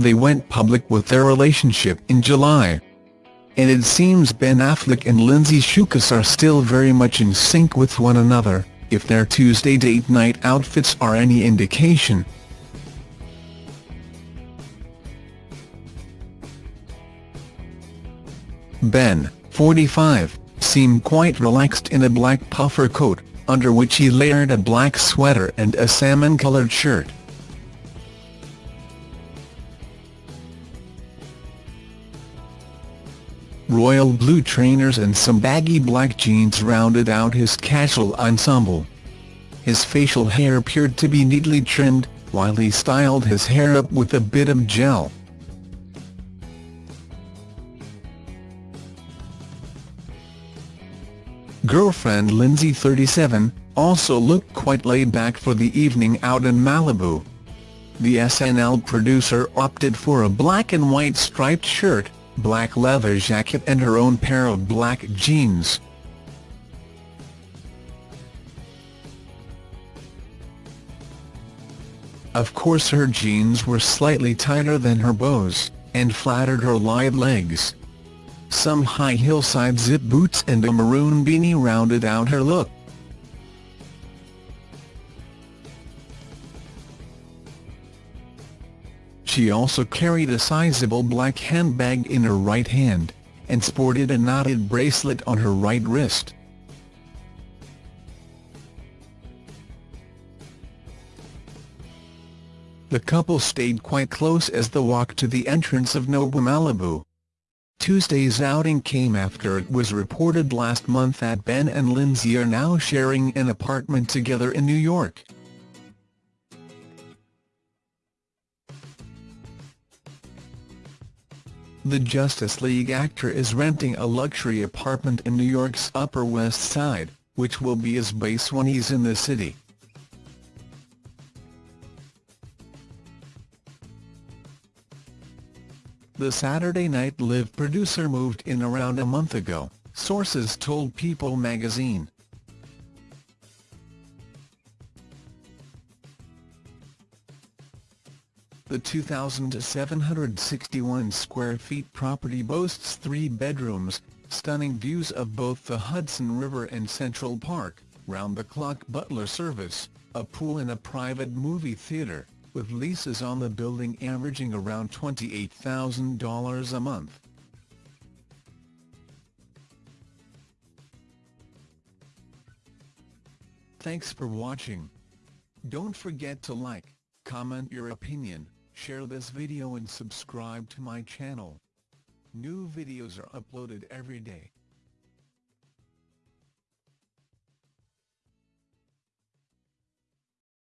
They went public with their relationship in July. And it seems Ben Affleck and Lindsay Shookus are still very much in sync with one another, if their Tuesday date night outfits are any indication. Ben, 45, seemed quite relaxed in a black puffer coat, under which he layered a black sweater and a salmon-coloured shirt. Royal blue trainers and some baggy black jeans rounded out his casual ensemble. His facial hair appeared to be neatly trimmed, while he styled his hair up with a bit of gel. Girlfriend Lindsay 37, also looked quite laid back for the evening out in Malibu. The SNL producer opted for a black and white striped shirt, black leather jacket and her own pair of black jeans. Of course her jeans were slightly tighter than her beau's, and flattered her lithe legs. Some high hillside zip boots and a maroon beanie rounded out her look. She also carried a sizable black handbag in her right hand, and sported a knotted bracelet on her right wrist. The couple stayed quite close as the walk to the entrance of Nobu Malibu. Tuesday's outing came after it was reported last month that Ben and Lindsay are now sharing an apartment together in New York. The Justice League actor is renting a luxury apartment in New York's Upper West Side, which will be his base when he's in the city. The Saturday Night Live producer moved in around a month ago, sources told People magazine. The 2,761 square feet property boasts three bedrooms, stunning views of both the Hudson River and Central Park, round-the-clock butler service, a pool and a private movie theater with leases on the building averaging around $28,000 a month. Thanks for watching. Don't forget to like, comment your opinion, share this video and subscribe to my channel. New videos are uploaded every day.